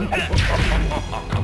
Ha ha ha ha!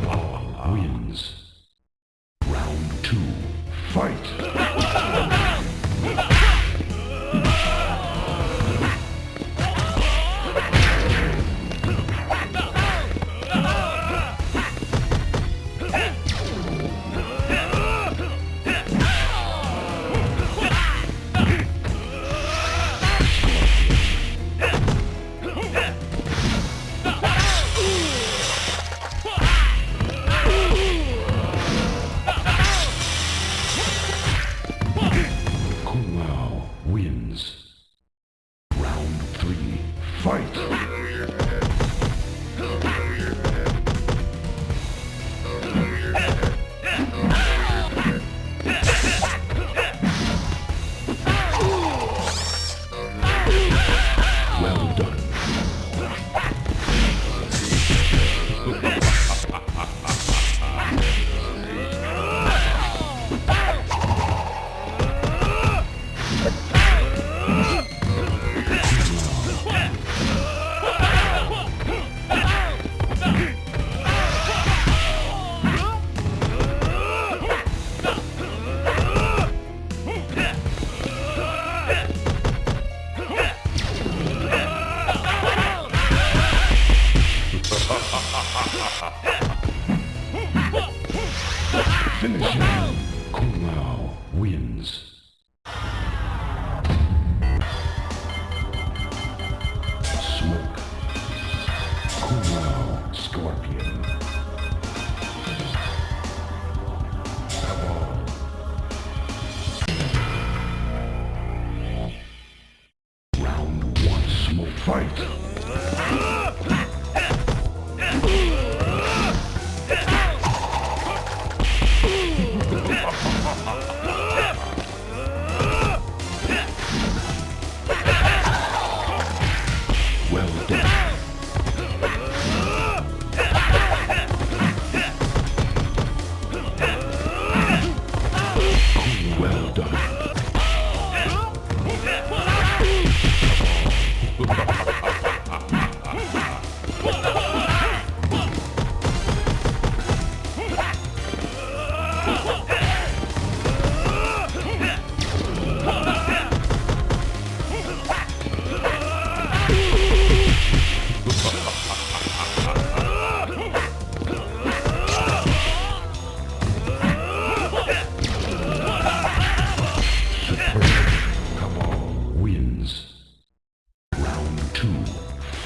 Smoke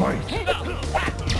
fight.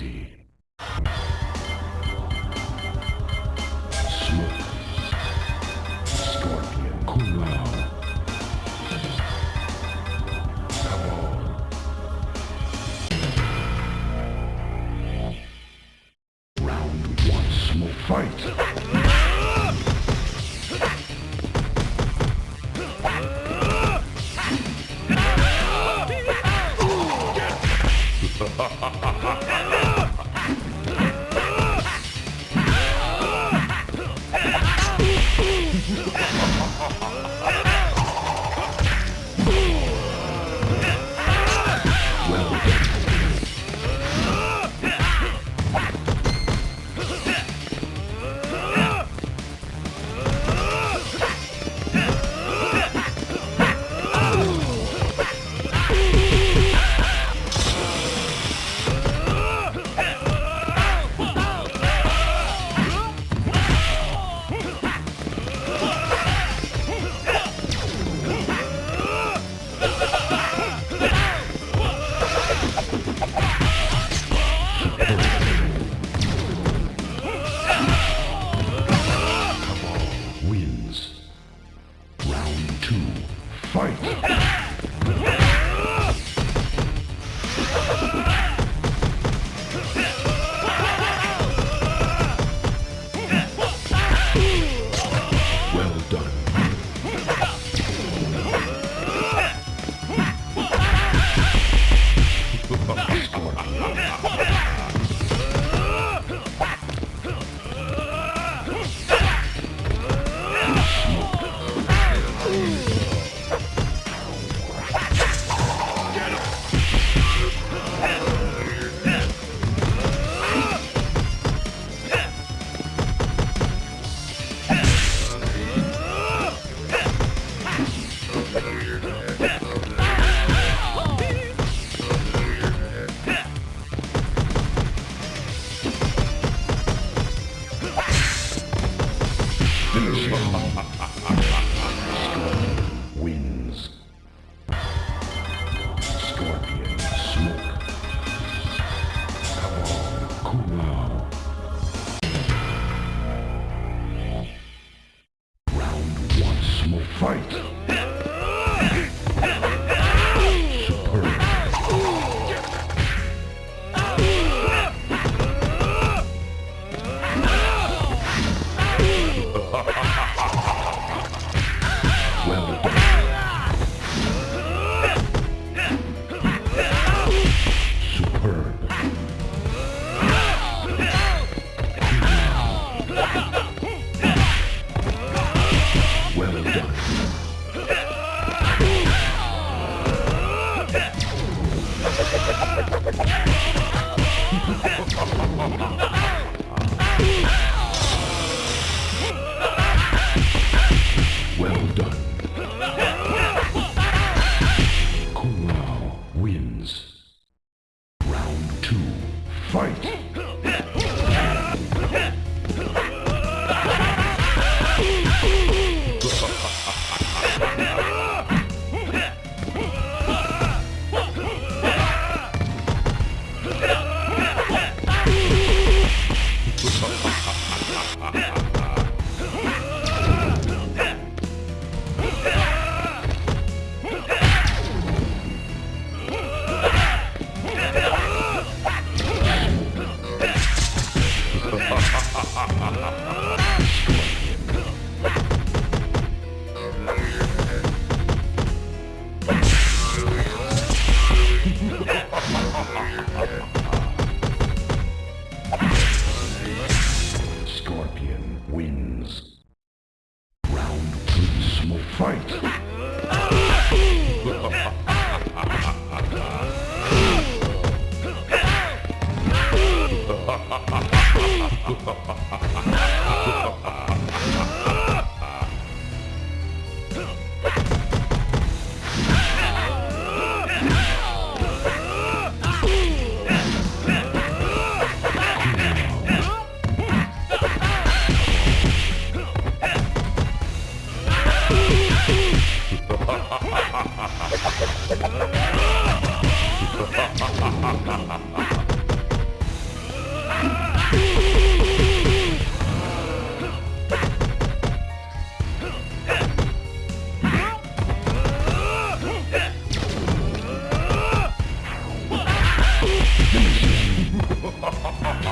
reality. ha ha ha. Ha ha ha ha! ha ha ha